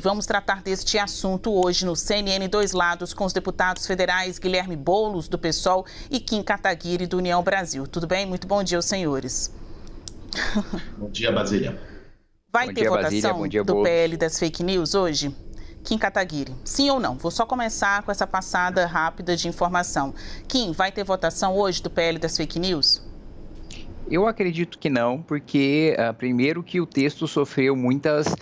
Vamos tratar deste assunto hoje no CNN Dois Lados com os deputados federais Guilherme Boulos, do PSOL, e Kim Kataguiri, do União Brasil. Tudo bem? Muito bom dia aos senhores. Bom dia, Basília. Vai bom ter dia, votação Basília. Dia, do PL das fake news hoje? Kim Kataguiri, sim ou não? Vou só começar com essa passada rápida de informação. Kim, vai ter votação hoje do PL das fake news? Eu acredito que não, porque uh, primeiro que o texto sofreu muitas uh,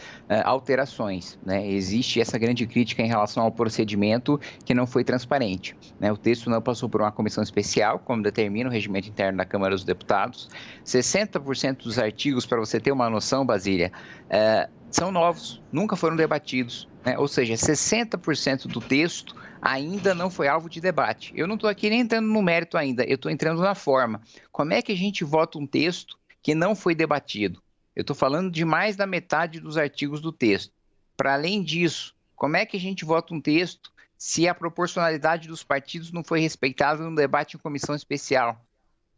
alterações. Né? Existe essa grande crítica em relação ao procedimento que não foi transparente. Né? O texto não passou por uma comissão especial, como determina o regimento interno da Câmara dos Deputados. 60% dos artigos, para você ter uma noção, Basília, uh, são novos, nunca foram debatidos. Né? Ou seja, 60% do texto ainda não foi alvo de debate. Eu não estou aqui nem entrando no mérito ainda, eu estou entrando na forma. Como é que a gente vota um texto que não foi debatido? Eu estou falando de mais da metade dos artigos do texto. Para além disso, como é que a gente vota um texto se a proporcionalidade dos partidos não foi respeitada no debate em comissão especial?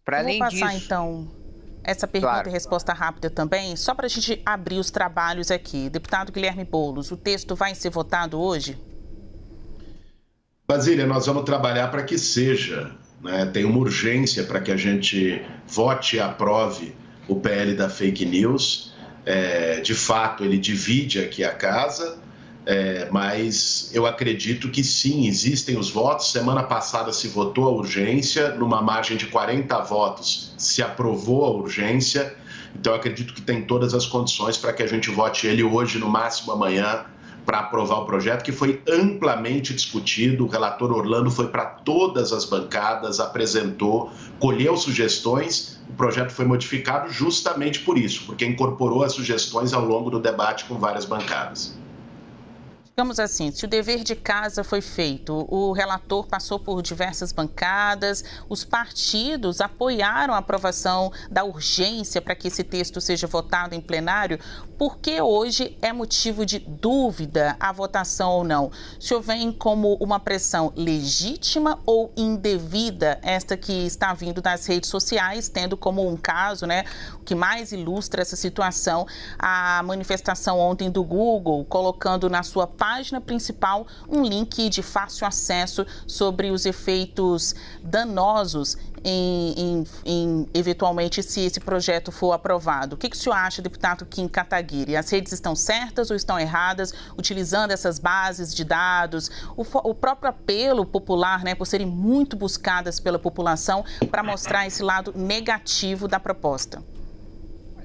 Para além disso. Então essa pergunta claro. e resposta rápida também, só para a gente abrir os trabalhos aqui. Deputado Guilherme Boulos, o texto vai ser votado hoje? Basília, nós vamos trabalhar para que seja. Né? Tem uma urgência para que a gente vote e aprove o PL da fake news. É, de fato, ele divide aqui a casa, é, mas eu acredito que sim, existem os votos. Semana passada se votou a urgência, numa margem de 40 votos se aprovou a urgência. Então, acredito que tem todas as condições para que a gente vote ele hoje, no máximo amanhã, para aprovar o projeto, que foi amplamente discutido. O relator Orlando foi para todas as bancadas, apresentou, colheu sugestões. O projeto foi modificado justamente por isso, porque incorporou as sugestões ao longo do debate com várias bancadas. Digamos assim, se o dever de casa foi feito, o relator passou por diversas bancadas, os partidos apoiaram a aprovação da urgência para que esse texto seja votado em plenário, por que hoje é motivo de dúvida a votação ou não? O senhor vem como uma pressão legítima ou indevida, esta que está vindo das redes sociais, tendo como um caso, né, o que mais ilustra essa situação, a manifestação ontem do Google, colocando na sua página página principal um link de fácil acesso sobre os efeitos danosos em, em, em, eventualmente se esse projeto for aprovado. O que, que o senhor acha, deputado Kim Kataguiri? As redes estão certas ou estão erradas, utilizando essas bases de dados? O, o próprio apelo popular, né, por serem muito buscadas pela população, para mostrar esse lado negativo da proposta?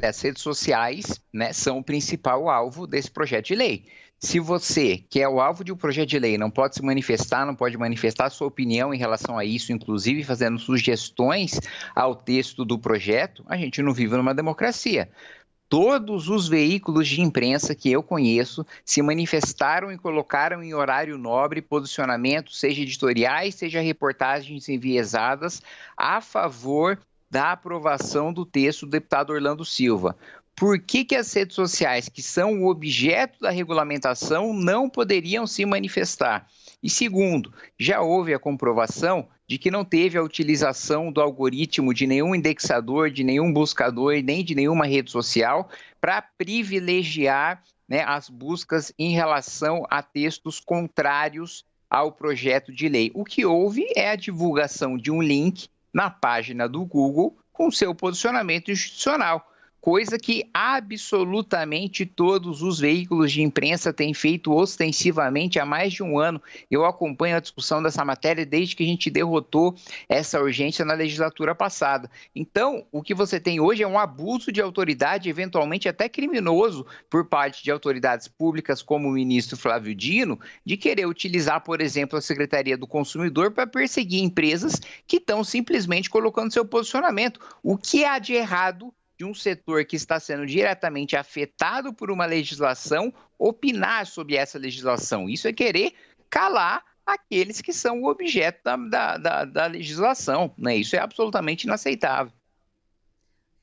As redes sociais né, são o principal alvo desse projeto de lei. Se você, que é o alvo de um projeto de lei, não pode se manifestar, não pode manifestar sua opinião em relação a isso, inclusive fazendo sugestões ao texto do projeto, a gente não vive numa democracia. Todos os veículos de imprensa que eu conheço se manifestaram e colocaram em horário nobre posicionamentos, seja editoriais, seja reportagens enviesadas, a favor da aprovação do texto do deputado Orlando Silva por que, que as redes sociais, que são o objeto da regulamentação, não poderiam se manifestar? E segundo, já houve a comprovação de que não teve a utilização do algoritmo de nenhum indexador, de nenhum buscador, nem de nenhuma rede social para privilegiar né, as buscas em relação a textos contrários ao projeto de lei. O que houve é a divulgação de um link na página do Google com seu posicionamento institucional coisa que absolutamente todos os veículos de imprensa têm feito ostensivamente há mais de um ano. Eu acompanho a discussão dessa matéria desde que a gente derrotou essa urgência na legislatura passada. Então, o que você tem hoje é um abuso de autoridade, eventualmente até criminoso, por parte de autoridades públicas, como o ministro Flávio Dino, de querer utilizar, por exemplo, a Secretaria do Consumidor para perseguir empresas que estão simplesmente colocando seu posicionamento. O que há de errado de um setor que está sendo diretamente afetado por uma legislação opinar sobre essa legislação. Isso é querer calar aqueles que são o objeto da, da, da, da legislação. Né? Isso é absolutamente inaceitável.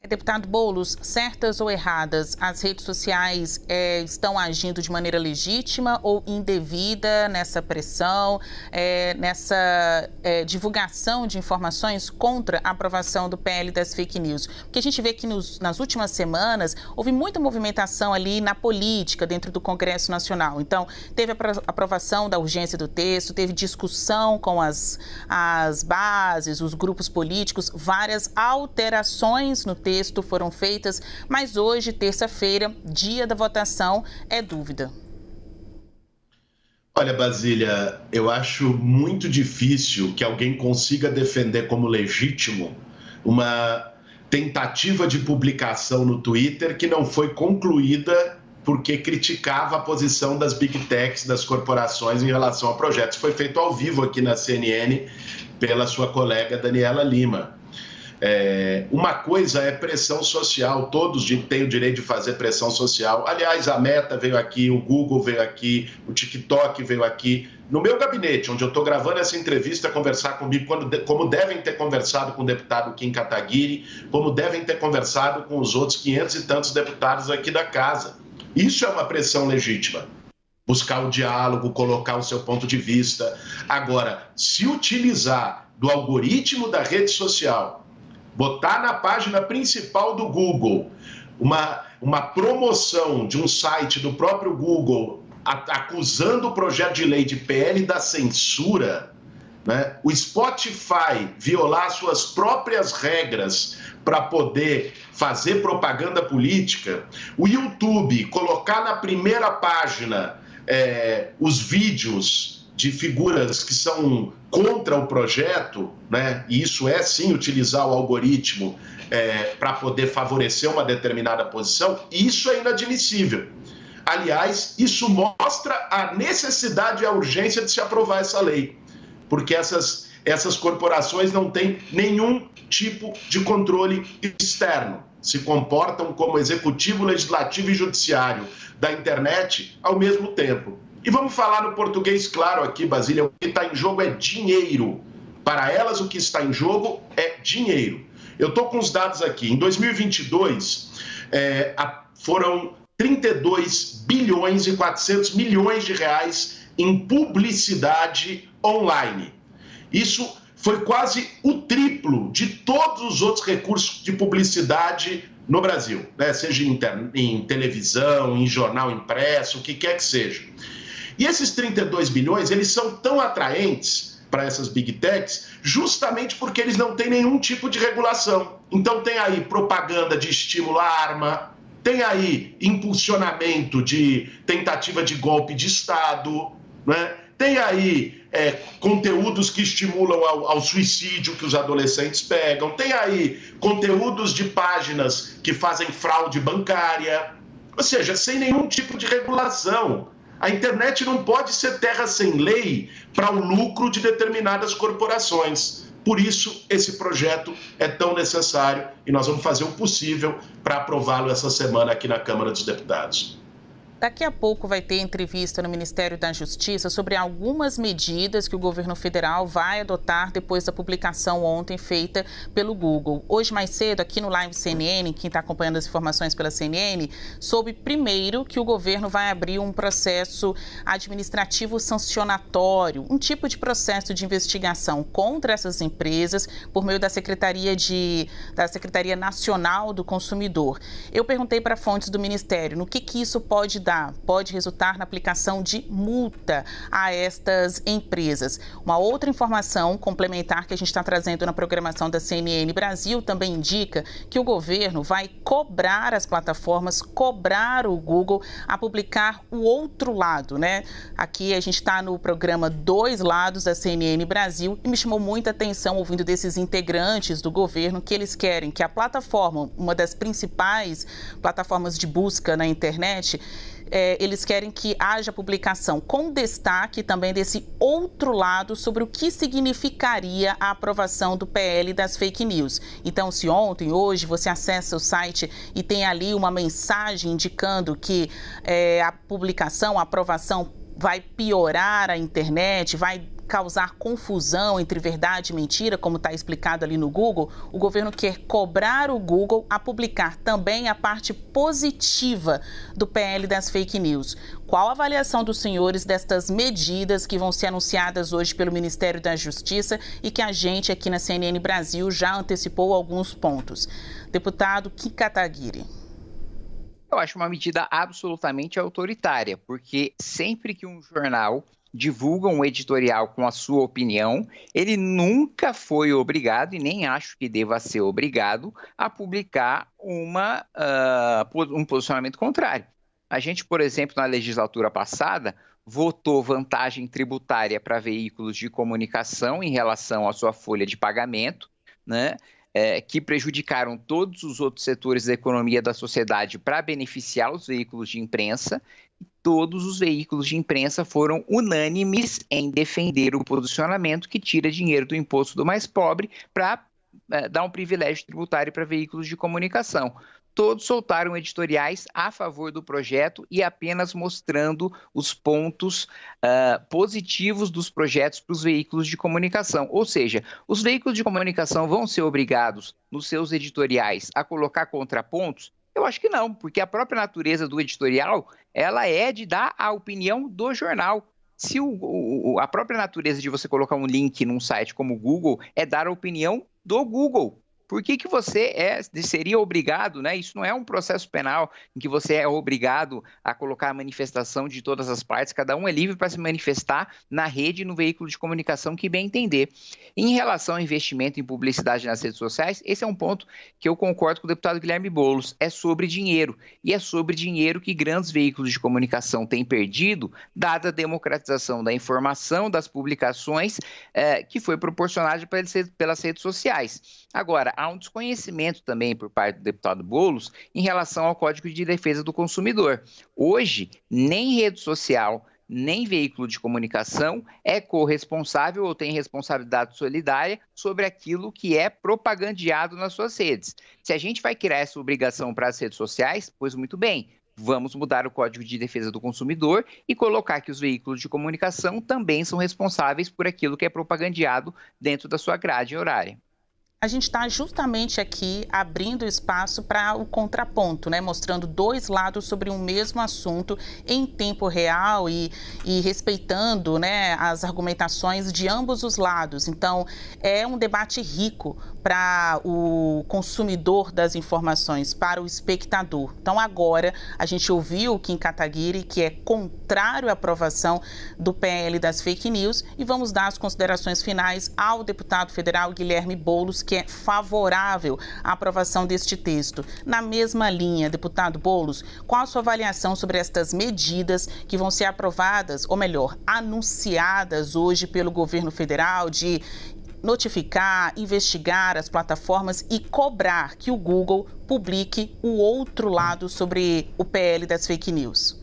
Deputado Boulos, certas ou erradas, as redes sociais é, estão agindo de maneira legítima ou indevida nessa pressão, é, nessa é, divulgação de informações contra a aprovação do PL das fake news? Porque a gente vê que nos, nas últimas semanas houve muita movimentação ali na política dentro do Congresso Nacional. Então, teve a aprovação da urgência do texto, teve discussão com as, as bases, os grupos políticos, várias alterações no texto texto foram feitas, mas hoje, terça-feira, dia da votação, é dúvida. Olha, Basília, eu acho muito difícil que alguém consiga defender como legítimo uma tentativa de publicação no Twitter que não foi concluída porque criticava a posição das big techs, das corporações em relação ao projeto. Isso foi feito ao vivo aqui na CNN pela sua colega Daniela Lima. É, uma coisa é pressão social, todos têm o direito de fazer pressão social. Aliás, a Meta veio aqui, o Google veio aqui, o TikTok veio aqui. No meu gabinete, onde eu estou gravando essa entrevista, conversar comigo, quando, como devem ter conversado com o deputado Kim Kataguiri, como devem ter conversado com os outros 500 e tantos deputados aqui da casa. Isso é uma pressão legítima buscar o diálogo, colocar o seu ponto de vista. Agora, se utilizar do algoritmo da rede social botar na página principal do Google uma, uma promoção de um site do próprio Google acusando o projeto de lei de PL da censura, né? o Spotify violar suas próprias regras para poder fazer propaganda política, o YouTube colocar na primeira página é, os vídeos de figuras que são contra o projeto, né? e isso é sim utilizar o algoritmo é, para poder favorecer uma determinada posição, isso é inadmissível. Aliás, isso mostra a necessidade e a urgência de se aprovar essa lei, porque essas, essas corporações não têm nenhum tipo de controle externo, se comportam como executivo, legislativo e judiciário da internet ao mesmo tempo. E vamos falar no português claro aqui, Basília: o que está em jogo é dinheiro. Para elas, o que está em jogo é dinheiro. Eu estou com os dados aqui. Em 2022, é, foram 32 bilhões e 400 milhões de reais em publicidade online. Isso foi quase o triplo de todos os outros recursos de publicidade no Brasil, né? seja em, em televisão, em jornal impresso, o que quer que seja. E esses 32 bilhões, eles são tão atraentes para essas big techs, justamente porque eles não têm nenhum tipo de regulação. Então tem aí propaganda de estímulo à arma, tem aí impulsionamento de tentativa de golpe de Estado, né? tem aí é, conteúdos que estimulam ao, ao, suicídio que os adolescentes pegam, tem aí conteúdos de páginas que fazem fraude bancária, ou seja, sem nenhum tipo de regulação. A internet não pode ser terra sem lei para o lucro de determinadas corporações. Por isso, esse projeto é tão necessário e nós vamos fazer o possível para aprová-lo essa semana aqui na Câmara dos Deputados. Daqui a pouco vai ter entrevista no Ministério da Justiça sobre algumas medidas que o governo federal vai adotar depois da publicação ontem feita pelo Google. Hoje, mais cedo, aqui no Live CNN, quem está acompanhando as informações pela CNN, soube primeiro que o governo vai abrir um processo administrativo sancionatório, um tipo de processo de investigação contra essas empresas por meio da Secretaria, de, da Secretaria Nacional do Consumidor. Eu perguntei para fontes do Ministério no que, que isso pode dar pode resultar na aplicação de multa a estas empresas. Uma outra informação complementar que a gente está trazendo na programação da CNN Brasil também indica que o governo vai cobrar as plataformas, cobrar o Google a publicar o outro lado, né? Aqui a gente está no programa Dois Lados da CNN Brasil e me chamou muita atenção ouvindo desses integrantes do governo que eles querem que a plataforma, uma das principais plataformas de busca na internet, é, eles querem que haja publicação com destaque também desse outro lado sobre o que significaria a aprovação do PL das fake news. Então, se ontem, hoje, você acessa o site e tem ali uma mensagem indicando que é, a publicação, a aprovação vai piorar a internet, vai causar confusão entre verdade e mentira, como está explicado ali no Google, o governo quer cobrar o Google a publicar também a parte positiva do PL das fake news. Qual a avaliação dos senhores destas medidas que vão ser anunciadas hoje pelo Ministério da Justiça e que a gente aqui na CNN Brasil já antecipou alguns pontos? Deputado Kim Kataguiri. Eu acho uma medida absolutamente autoritária, porque sempre que um jornal divulga um editorial com a sua opinião, ele nunca foi obrigado, e nem acho que deva ser obrigado, a publicar uma, uh, um posicionamento contrário. A gente, por exemplo, na legislatura passada, votou vantagem tributária para veículos de comunicação em relação à sua folha de pagamento, né? é, que prejudicaram todos os outros setores da economia da sociedade para beneficiar os veículos de imprensa. Todos os veículos de imprensa foram unânimes em defender o posicionamento que tira dinheiro do imposto do mais pobre para é, dar um privilégio tributário para veículos de comunicação todos soltaram editoriais a favor do projeto e apenas mostrando os pontos uh, positivos dos projetos para os veículos de comunicação. Ou seja, os veículos de comunicação vão ser obrigados, nos seus editoriais, a colocar contrapontos? Eu acho que não, porque a própria natureza do editorial ela é de dar a opinião do jornal. Se o, o, a própria natureza de você colocar um link num site como o Google é dar a opinião do Google, por que, que você é, seria obrigado, né? Isso não é um processo penal em que você é obrigado a colocar a manifestação de todas as partes, cada um é livre para se manifestar na rede no veículo de comunicação que bem entender. Em relação ao investimento em publicidade nas redes sociais, esse é um ponto que eu concordo com o deputado Guilherme Boulos, é sobre dinheiro, e é sobre dinheiro que grandes veículos de comunicação têm perdido, dada a democratização da informação, das publicações, eh, que foi proporcionada pelas redes sociais. Agora, há um desconhecimento também por parte do deputado Bolos em relação ao Código de Defesa do Consumidor. Hoje, nem rede social, nem veículo de comunicação é corresponsável ou tem responsabilidade solidária sobre aquilo que é propagandeado nas suas redes. Se a gente vai criar essa obrigação para as redes sociais, pois muito bem, vamos mudar o Código de Defesa do Consumidor e colocar que os veículos de comunicação também são responsáveis por aquilo que é propagandeado dentro da sua grade horária a gente está justamente aqui abrindo espaço para o contraponto, né? mostrando dois lados sobre um mesmo assunto em tempo real e, e respeitando né, as argumentações de ambos os lados. Então, é um debate rico para o consumidor das informações, para o espectador. Então, agora, a gente ouviu o Kim Kataguiri, que é contrário à aprovação do PL das fake news, e vamos dar as considerações finais ao deputado federal Guilherme Boulos, que é favorável à aprovação deste texto. Na mesma linha, deputado Bolos, qual a sua avaliação sobre estas medidas que vão ser aprovadas, ou melhor, anunciadas hoje pelo governo federal de notificar, investigar as plataformas e cobrar que o Google publique o outro lado sobre o PL das fake news?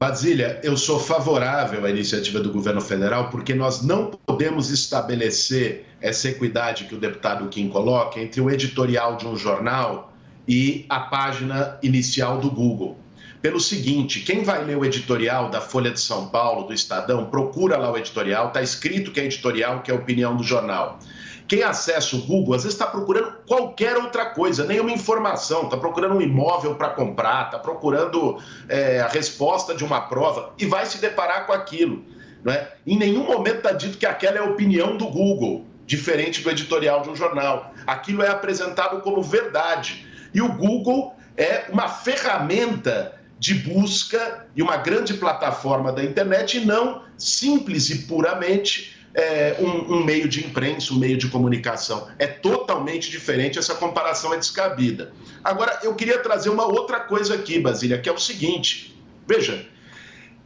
Basília, eu sou favorável à iniciativa do governo federal porque nós não podemos estabelecer essa equidade que o deputado Kim coloca entre o editorial de um jornal e a página inicial do Google. Pelo seguinte, quem vai ler o editorial da Folha de São Paulo, do Estadão, procura lá o editorial, está escrito que é editorial, que é opinião do jornal. Quem acessa o Google, às vezes está procurando qualquer outra coisa, nenhuma informação, está procurando um imóvel para comprar, está procurando é, a resposta de uma prova e vai se deparar com aquilo. Né? Em nenhum momento está dito que aquela é a opinião do Google, diferente do editorial de um jornal. Aquilo é apresentado como verdade. E o Google é uma ferramenta de busca e uma grande plataforma da internet, e não simples e puramente é, um, um, meio de imprensa, um meio de comunicação. É totalmente diferente, essa comparação é descabida. Agora, eu queria trazer uma outra coisa aqui, Basília, que é o seguinte: veja,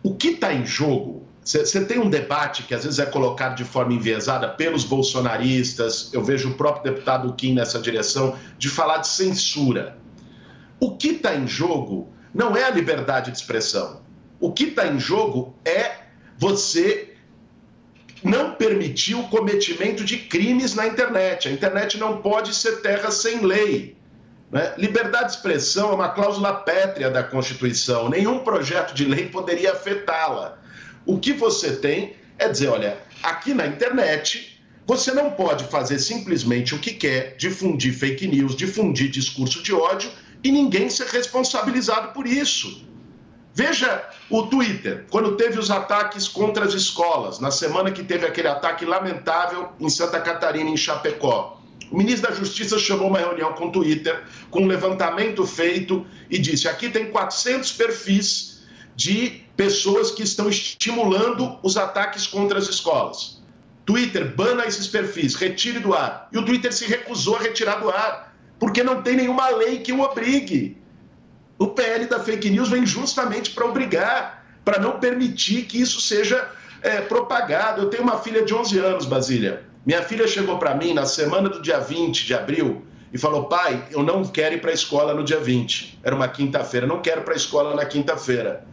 o que está em jogo. Você tem um debate que às vezes é colocado de forma enviesada pelos bolsonaristas, eu vejo o próprio deputado Kim nessa direção, de falar de censura. O que está em jogo não é a liberdade de expressão. O que está em jogo é você não permitir o cometimento de crimes na internet. A internet não pode ser terra sem lei. Né? Liberdade de expressão é uma cláusula pétrea da Constituição. Nenhum projeto de lei poderia afetá-la. O que você tem é dizer, olha, aqui na internet você não pode fazer simplesmente o que quer, difundir fake news, difundir discurso de ódio e ninguém ser responsabilizado por isso. Veja o Twitter, quando teve os ataques contra as escolas, na semana que teve aquele ataque lamentável em Santa Catarina, em Chapecó. O ministro da Justiça chamou uma reunião com o Twitter, com um levantamento feito e disse: aqui tem 400 perfis de pessoas que estão estimulando os ataques contra as escolas. Twitter bana esses perfis, retire do ar. E o Twitter se recusou a retirar do ar, porque não tem nenhuma lei que o obrigue. O PL da fake news vem justamente para obrigar, para não permitir que isso seja é, propagado. Eu tenho uma filha de 11 anos, Basília. Minha filha chegou para mim na semana do dia 20 de abril e falou: pai, eu não quero ir para a escola no dia 20. Era uma quinta-feira, não quero ir para a escola na quinta-feira.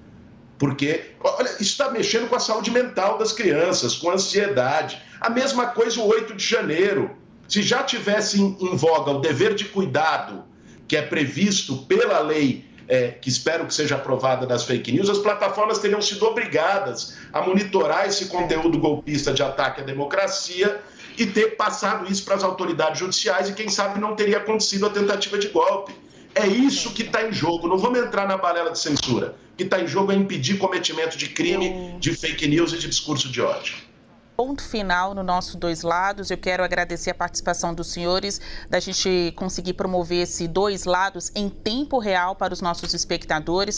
Porque, olha, isso está mexendo com a saúde mental das crianças, com a ansiedade. A mesma coisa o 8 de janeiro. Se já tivesse em, voga o dever de cuidado, que é previsto pela lei é, que espero que seja aprovada das fake news, as plataformas teriam sido obrigadas a monitorar esse conteúdo golpista de ataque à democracia e ter passado isso para as autoridades judiciais e, quem sabe, não teria acontecido a tentativa de golpe. É isso que está em jogo. Não vamos entrar na balela de censura. O que está em jogo é impedir cometimento de crime, de fake news e de discurso de ódio ponto final no nosso Dois Lados. Eu quero agradecer a participação dos senhores, da gente conseguir promover esse Dois Lados em tempo real para os nossos espectadores.